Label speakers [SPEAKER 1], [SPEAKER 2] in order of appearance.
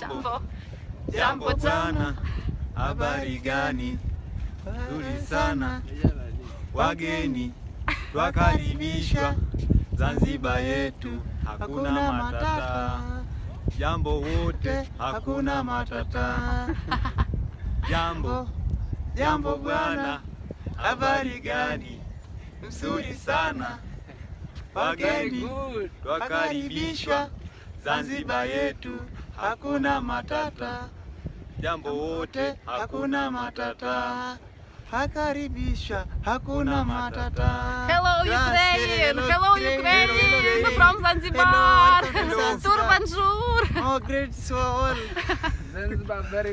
[SPEAKER 1] Jambo.
[SPEAKER 2] Jambo. Sana. habari gani? Nzuri sana, wageni twakaribishwa. Zanzibar yetu, hakuna matata. Jambo wote, hakuna matata. Jambo, jambo bwana, habari gani? Nzuri sana, wageni twakaribishwa. Zanzibar yetu, hakuna matata. Jambo wote, hakuna matata. Hakaribisha, hakuna matata.
[SPEAKER 1] Hello
[SPEAKER 2] Grazie,
[SPEAKER 1] Ukraine! Hello
[SPEAKER 2] Ukraine,
[SPEAKER 1] Ukraine!
[SPEAKER 2] hello, hello,
[SPEAKER 1] From Zanzibar!
[SPEAKER 2] Hello,
[SPEAKER 1] Tur bonjour!
[SPEAKER 2] Oh, great soul.
[SPEAKER 3] Zanzibar very